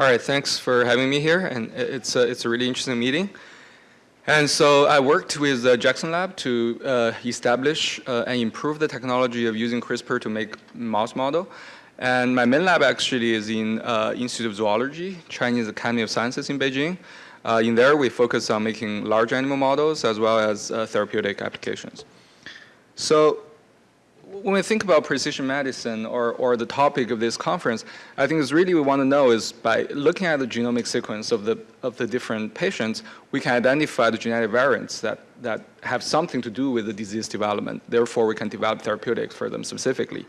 All right, thanks for having me here, and it's a, it's a really interesting meeting. And so I worked with the Jackson Lab to uh, establish uh, and improve the technology of using CRISPR to make mouse model. And my main lab actually is in uh, Institute of Zoology, Chinese Academy of Sciences in Beijing. Uh, in there, we focus on making large animal models as well as uh, therapeutic applications. So when we think about precision medicine or, or the topic of this conference, I think is really we want to know is by looking at the genomic sequence of the, of the different patients, we can identify the genetic variants that, that have something to do with the disease development. Therefore, we can develop therapeutics for them specifically.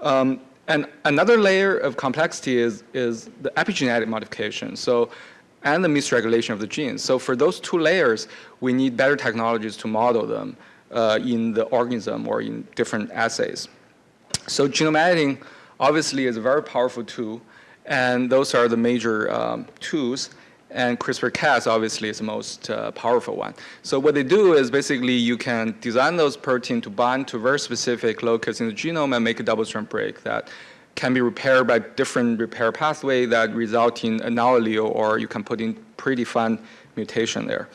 Um, and another layer of complexity is, is the epigenetic modification. So, and the misregulation of the genes. So for those two layers, we need better technologies to model them uh, in the organism or in different assays. So genome editing obviously is a very powerful tool, and those are the major um, tools. And CRISPR-Cas obviously is the most uh, powerful one. So what they do is basically you can design those proteins to bind to very specific locus in the genome and make a double-strand break that can be repaired by different repair pathway that result in an allele or you can put in pretty predefined mutation there.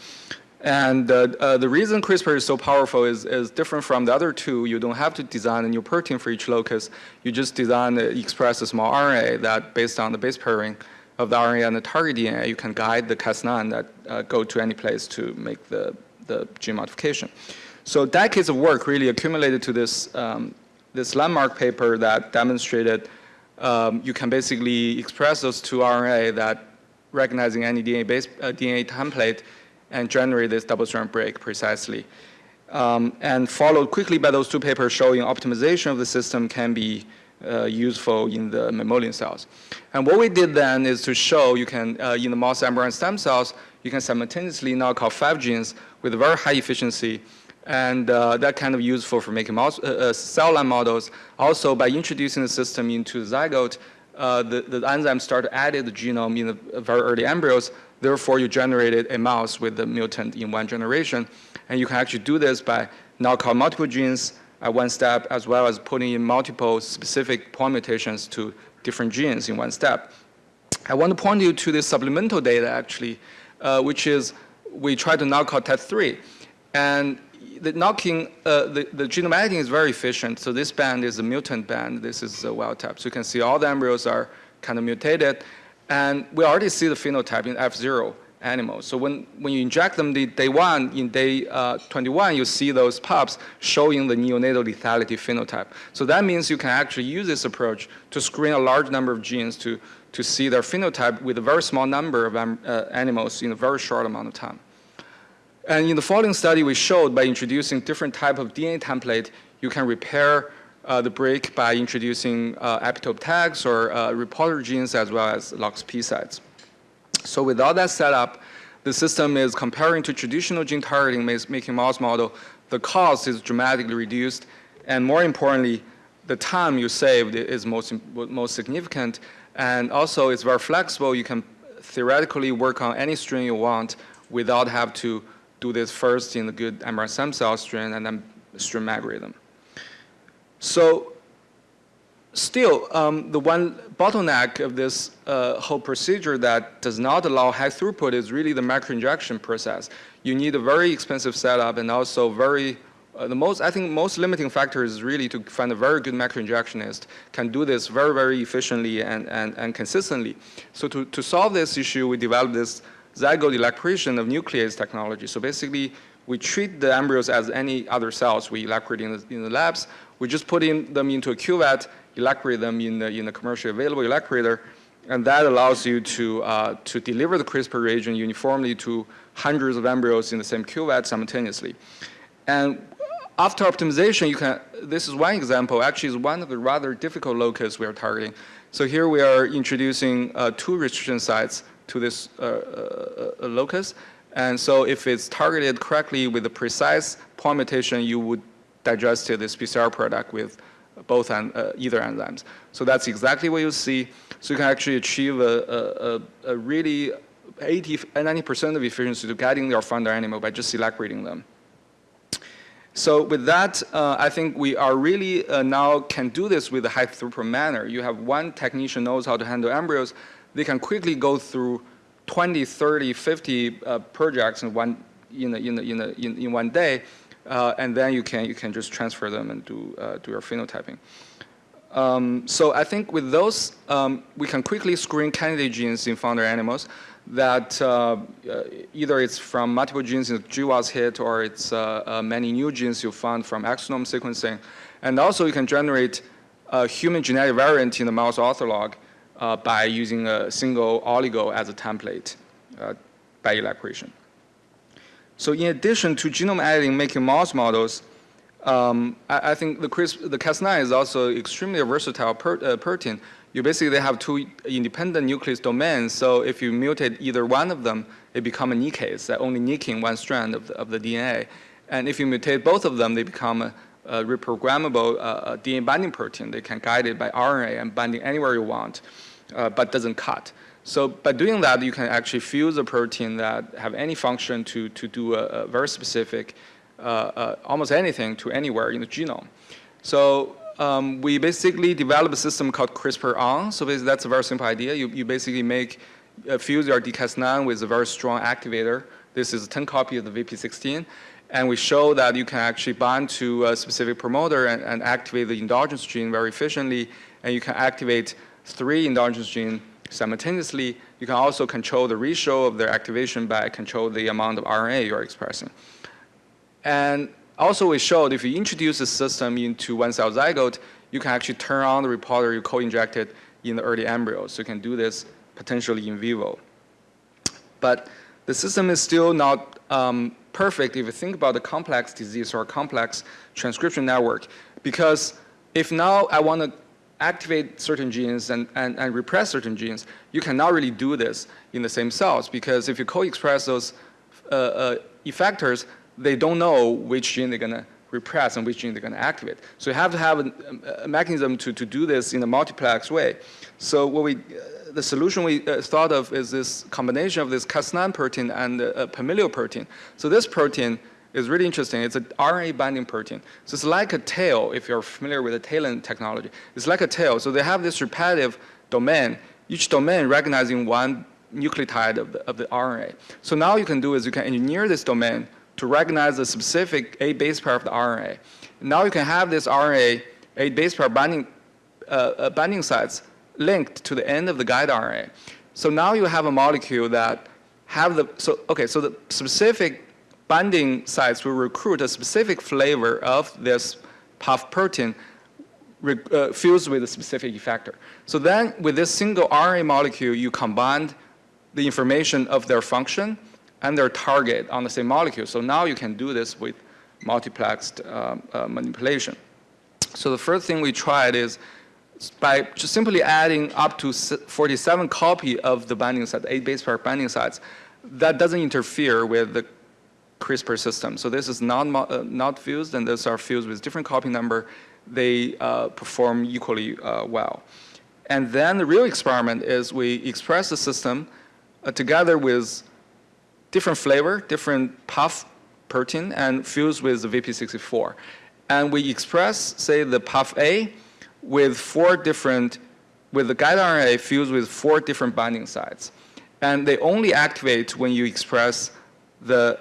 And uh, uh, the reason CRISPR is so powerful is, is different from the other two. You don't have to design a new protein for each locus. You just design, uh, express a small RNA that based on the base pairing of the RNA and the target DNA, you can guide the Cas9 that uh, go to any place to make the, the gene modification. So decades of work really accumulated to this, um, this landmark paper that demonstrated um, you can basically express those two RNA that recognizing any DNA, base, uh, DNA template and generate this double-strand break precisely. Um, and followed quickly by those two papers showing optimization of the system can be uh, useful in the mammalian cells. And what we did then is to show you can, uh, in the mouse embryonic stem cells, you can simultaneously knock out five genes with very high efficiency and uh, that kind of useful for making mouse, uh, uh, cell line models. Also, by introducing the system into the zygote, uh, the, the enzymes start to edit the genome in the very early embryos, Therefore, you generated a mouse with the mutant in one generation. And you can actually do this by knock multiple genes at one step, as well as putting in multiple specific point mutations to different genes in one step. I want to point you to this supplemental data, actually, uh, which is we try to knock out TET3. And the knocking, uh, the, the genome editing is very efficient. So this band is a mutant band. This is a wild type. So you can see all the embryos are kind of mutated. And we already see the phenotype in F0 animals. So when, when you inject them the day one, in day uh, 21, you see those pups showing the neonatal lethality phenotype. So that means you can actually use this approach to screen a large number of genes to, to see their phenotype with a very small number of um, uh, animals in a very short amount of time. And in the following study, we showed by introducing different type of DNA template, you can repair uh, the break by introducing uh, epitope tags or uh, reporter genes as well as LOXP sites. So with all that set up, the system is comparing to traditional gene targeting making mouse model, the cost is dramatically reduced, and more importantly, the time you saved is most, most significant, and also it's very flexible. You can theoretically work on any strain you want without have to do this first in the good stem cell strain and then stream algorithm. So still, um, the one bottleneck of this uh, whole procedure that does not allow high throughput is really the microinjection process. You need a very expensive setup and also very, uh, the most, I think most limiting factor is really to find a very good microinjectionist can do this very, very efficiently and, and, and consistently. So to, to solve this issue, we developed this zygote electroporation of nuclease technology. So basically, we treat the embryos as any other cells we electrate in the, in the labs. We just put in them into a cuvette, electrate them in the, in the commercially available electroporator, and that allows you to, uh, to deliver the CRISPR reagent uniformly to hundreds of embryos in the same cuvette simultaneously. And after optimization, you can, this is one example, actually is one of the rather difficult locus we are targeting. So here we are introducing uh, two restriction sites to this uh, uh locus. And so if it's targeted correctly with a precise point mutation, you would digest this PCR product with both uh, either enzymes. So that's exactly what you see. So you can actually achieve a, a, a really 80, 90% of efficiency to getting your founder animal by just separating them. So with that, uh, I think we are really uh, now can do this with a high throughput manner. You have one technician knows how to handle embryos, they can quickly go through 20, 30, 50 uh, projects in one, in, in, in, in, in, one day, uh, and then you can, you can just transfer them and do, uh, do your phenotyping. Um, so I think with those, um, we can quickly screen candidate genes in founder animals that uh, uh, either it's from multiple genes in the GWAS hit or it's uh, uh, many new genes you found from exome sequencing. And also you can generate a human genetic variant in the mouse ortholog uh, by using a single oligo as a template uh, by electroporation. So in addition to genome editing making mouse models, um, I, I, think the, CRISP, the Cas9 is also extremely versatile per, uh, protein. You basically have two independent nucleus domains, so if you mutate either one of them, it becomes a nickase, that only nicking one strand of the, of the DNA. And if you mutate both of them, they become a, a reprogrammable uh, DNA binding protein. They can guide it by RNA and binding anywhere you want, uh, but doesn't cut. So by doing that, you can actually fuse a protein that have any function to, to do a, a very specific uh, uh, almost anything to anywhere in the genome. So um, we basically developed a system called CRISPR-ON. So that's a very simple idea. You, you basically make, uh, fuse your dCas9 with a very strong activator. This is a 10 copy of the VP16. And we show that you can actually bind to a specific promoter and, and activate the endogenous gene very efficiently. And you can activate three endogenous genes simultaneously. You can also control the ratio of their activation by control the amount of RNA you're expressing. And also we showed if you introduce the system into one cell zygote, you can actually turn on the reporter you co-injected in the early embryo. So you can do this potentially in vivo. But the system is still not um, perfect if you think about the complex disease or complex transcription network. Because if now I want to activate certain genes and, and, and repress certain genes, you cannot really do this in the same cells because if you co-express those uh, uh, effectors, they don't know which gene they're going to repress and which gene they're going to activate. So you have to have a, a, mechanism to, to do this in a multiplex way. So what we, uh, the solution we uh, thought of is this combination of this Cas9 protein and uh, familial protein. So this protein is really interesting. It's an RNA binding protein. So it's like a tail, if you're familiar with the TALEN technology. It's like a tail. So they have this repetitive domain, each domain recognizing one nucleotide of the, of the RNA. So now you can do is you can engineer this domain to recognize a specific A base pair of the RNA. Now you can have this RNA A base pair binding, uh, uh, binding sites linked to the end of the guide RNA. So now you have a molecule that have the, so, okay, so the specific binding sites will recruit a specific flavor of this PUF protein uh, fused with a specific effector. So then with this single RNA molecule, you combine the information of their function and their target on the same molecule. So now you can do this with multiplexed uh, uh, manipulation. So the first thing we tried is by just simply adding up to 47 copy of the binding site, eight base pair binding sites, that doesn't interfere with the CRISPR system. So this is not, uh, not fused and those are fused with different copy number. They uh, perform equally uh, well. And then the real experiment is we express the system uh, together with different flavor, different puff protein, and fused with the VP64. And we express, say, the puff A with four different, with the guide RNA fused with four different binding sites. And they only activate when you express the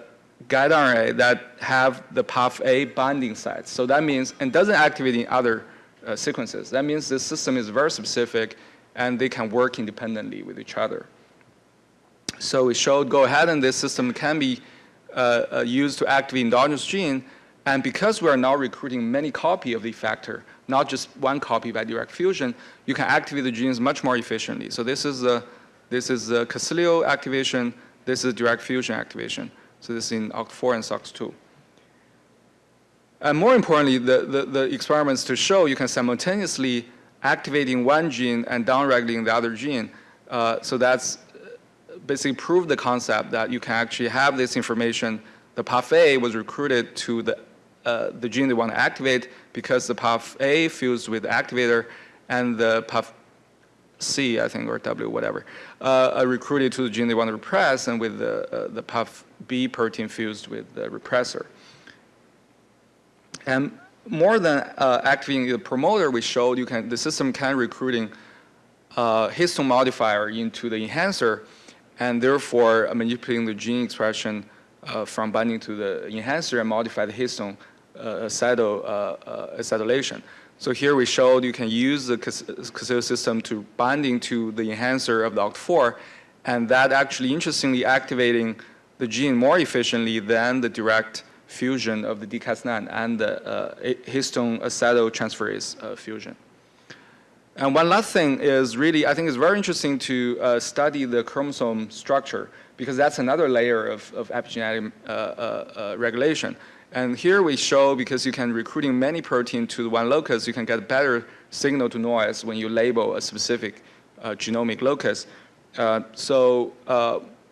guide RNA that have the PUF A binding sites. So that means, and doesn't activate in other uh, sequences. That means the system is very specific and they can work independently with each other. So we showed go ahead and this system can be uh, uh, used to activate endogenous gene. And because we are now recruiting many copy of the factor, not just one copy by direct fusion, you can activate the genes much more efficiently. So this is a, this is a Casilio activation, this is direct fusion activation. So this is in OCT4 and SOX2. And more importantly, the, the, the experiments to show you can simultaneously activating one gene and downregulating the other gene. Uh, so that's basically proved the concept that you can actually have this information. The PUF A was recruited to the, uh, the gene they want to activate because the PUF A fused with the activator and the PUF C, I think, or W, whatever, uh, recruited to the gene they want to repress and with the, uh, the PUF B protein fused with the repressor. And more than uh, activating the promoter, we showed you can, the system can recruiting uh, histone modifier into the enhancer, and therefore manipulating the gene expression uh, from binding to the enhancer and modify the histone uh, acetyl, uh, uh, acetylation. So here we showed you can use the Castillo system to binding to the enhancer of the OCT4, and that actually interestingly activating the gene more efficiently than the direct fusion of the DCAS9 and the uh, histone acetyltransferase uh, fusion. And one last thing is really, I think it's very interesting to uh, study the chromosome structure because that's another layer of, of epigenetic uh, uh, uh, regulation. And here we show, because you can recruiting many protein to one locus, you can get better signal to noise when you label a specific genomic locus. so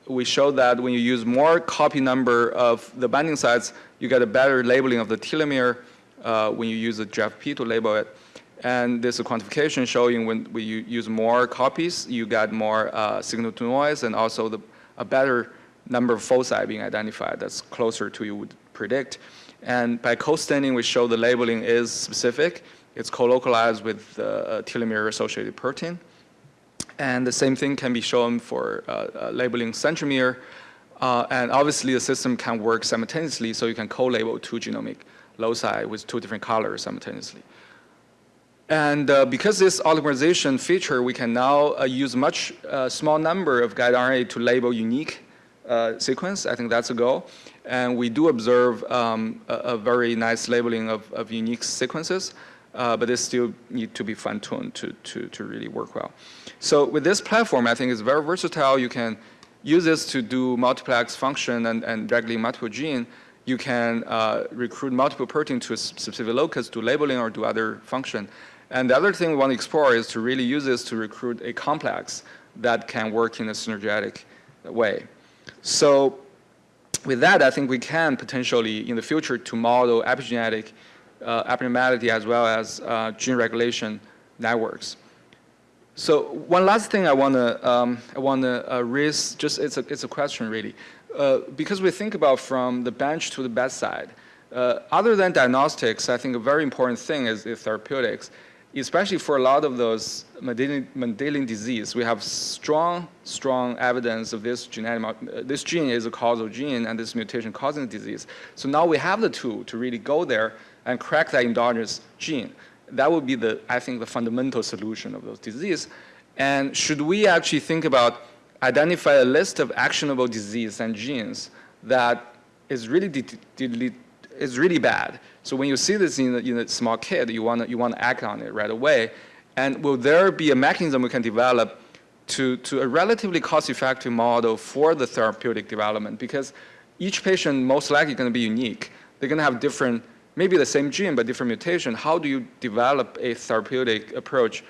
we show that when you use more copy number of the binding sites, you get a better labeling of the telomere uh, when you use the GFP to label it. And a quantification showing when we use more copies, you get more uh, signal to noise and also the, a better number of foci being identified that's closer to you would predict. And by co-staining, we show the labeling is specific. It's co-localized with uh, telomere-associated protein. And the same thing can be shown for uh, uh, labeling centromere. Uh, and obviously, the system can work simultaneously, so you can co-label two genomic loci with two different colors simultaneously. And uh, because this oligomerization feature, we can now uh, use much uh, small number of guide RNA to label unique sequence. I think that's a goal. And we do observe um, a, a, very nice labeling of, of unique sequences, but they still need to be fine-tuned to, to, to really work well. So with this platform, I think it's very versatile. You can use this to do multiplex function and, and regulate multiple gene. You can uh, recruit multiple protein to a specific locus, do labeling or do other function. And the other thing we want to explore is to really use this to recruit a complex that can work in a synergetic way. So with that, I think we can potentially, in the future, to model epigenetic uh, abnormality as well as uh, gene regulation networks. So one last thing I want to um, I want to uh, raise, just it's a it's a question really, uh, because we think about from the bench to the bedside. Uh, other than diagnostics, I think a very important thing is, is therapeutics, especially for a lot of those Mendelian, disease. We have strong strong evidence of this genetic uh, this gene is a causal gene and this mutation causing the disease. So now we have the tool to really go there and crack that endogenous gene that would be the, I think, the fundamental solution of those disease. And should we actually think about identify a list of actionable disease and genes that is really is really bad. So when you see this in a, in a small kid, you want to you want to act on it right away. And will there be a mechanism we can develop to to a relatively cost-effective model for the therapeutic development? Because each patient most likely going to be unique. They're going to have different maybe the same gene but different mutation, how do you develop a therapeutic approach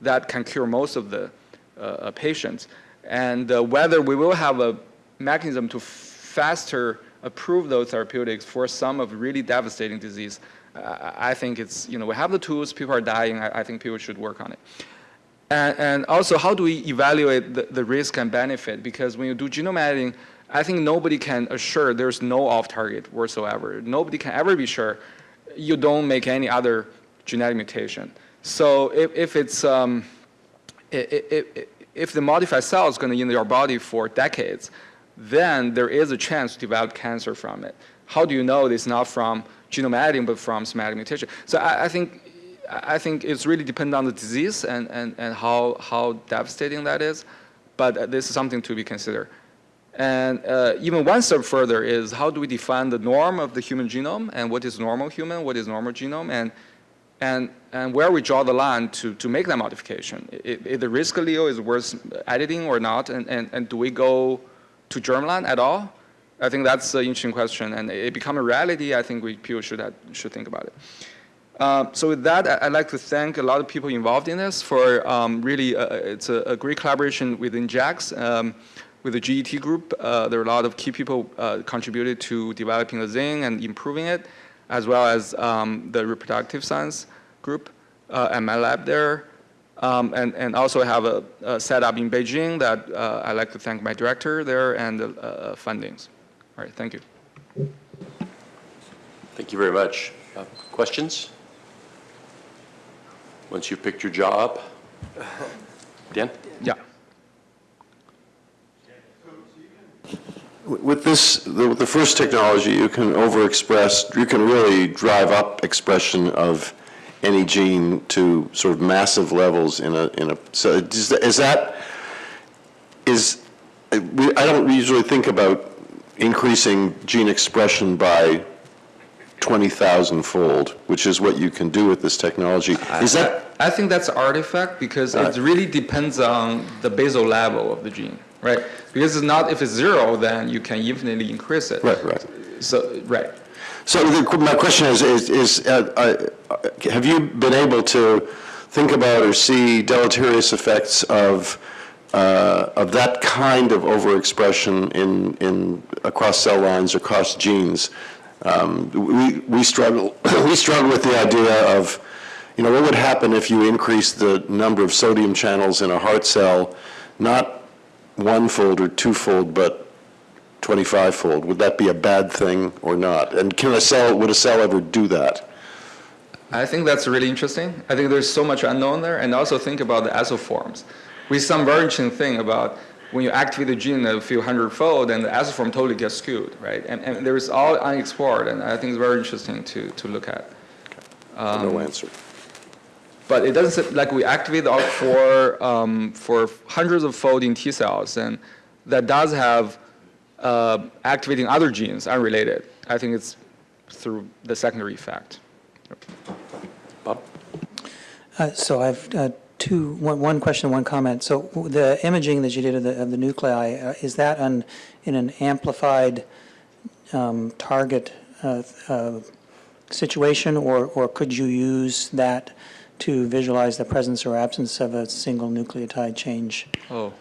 that can cure most of the uh, uh, patients? And uh, whether we will have a mechanism to faster approve those therapeutics for some of really devastating disease, I think it's, you know, we have the tools, people are dying, I, I think people should work on it. And, and, also, how do we evaluate the, the risk and benefit? Because when you do genome editing, I think nobody can assure there's no off-target whatsoever. Nobody can ever be sure you don't make any other genetic mutation. So if, if it's um, if, if the modified cell is going to be in your body for decades, then there is a chance to develop cancer from it. How do you know it's not from genome editing but from somatic mutation? So I, I think I think it's really dependent on the disease and, and, and how, how devastating that is, but this is something to be considered. And uh, even one step further is how do we define the norm of the human genome and what is normal human, what is normal genome, and, and, and where we draw the line to, to make that modification. If, the risk allele is worth editing or not, and, and, and do we go to germline at all? I think that's an interesting question, and it become a reality. I think we people should should think about it. Uh, so with that, I'd like to thank a lot of people involved in this for um, really, uh, it's a, a, great collaboration within JAX. Um, with the GET group, uh, there are a lot of key people uh, contributed to developing the Zing and improving it, as well as um, the reproductive science group uh, at my lab there. Um, and, and also have a, a setup in Beijing that uh, I'd like to thank my director there and the uh, fundings. All right, thank you. Thank you very much. Uh, questions? Once you've picked your job? Dan? Yeah. With this, the, the first technology, you can overexpress, you can really drive up expression of any gene to sort of massive levels in a, in a, so is that- is that, is, I don't usually think about increasing gene expression by 20,000 fold, which is what you can do with this technology. Is that, I think that's artifact because Right. it really depends on the basal level of the gene, right? Because it's not, if it's zero, then you can infinitely increase it. right, right. So, right. So the, my question is, is, is uh, uh, have you been able to think about or see deleterious effects of, uh, of that kind of overexpression in, in, across cell lines, or across genes? Um, we, we struggle, we struggle with the idea of, you know, what would happen if you increased the number of sodium channels in a heart cell, not one-fold or two-fold, but 25-fold, would that be a bad thing or not? And can a cell, would a cell ever do that? I think that's really interesting. I think there's so much unknown there, and also think about the isoforms. We see some very interesting thing about when you activate the gene a few hundredfold, and the isoform totally gets skewed, right? And, and there is all unexplored, and I think it's very interesting to, to look at. No answer. But it doesn't, like we activate all for, um, for hundreds of fold in T cells, and that does have uh, activating other genes unrelated. I think it's through the secondary effect. Bob? Uh, So I've uh, two, one one question, one comment. So the imaging that you did of the, of the nuclei, uh, is that on, in an amplified um, target uh, uh, situation, or, or could you use that to visualize the presence or absence of a single nucleotide change? Oh.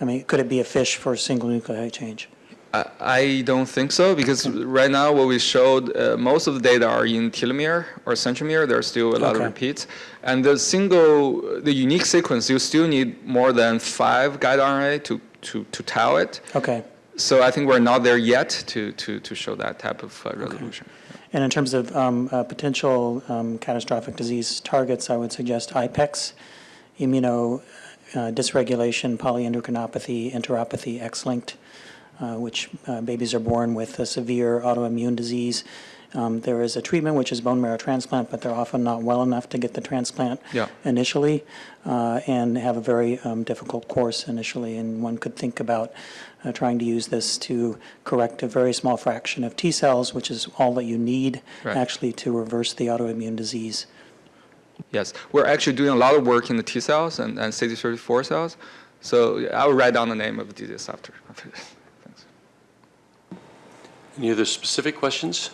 I mean, could it be a fish for a single nucleotide change? I I don't think so because right now what we showed, uh, most of the data are in telomere or centromere. There are still a lot of repeats, and the single, the unique sequence, you still need more than five guide RNA to to to tau it. Okay. So I think we're not there yet to to to show that type of uh, resolution. And in terms of um, uh, potential um, catastrophic disease targets, I would suggest IPEX, immuno uh, dysregulation, polyendocrinopathy, enteropathy, X-linked, which uh, babies are born with a severe autoimmune disease. Um, There is a treatment, which is bone marrow transplant, but they're often not well enough to get the transplant Yeah. initially uh, and have a very um, difficult course initially. And one could think about uh, trying to use this to correct a very small fraction of T cells, which is all that you need Right. actually to reverse the autoimmune disease. Yes, we're actually doing a lot of work in the T cells and, and CD34 cells. So I will write down the name of the disease after. Any other specific questions?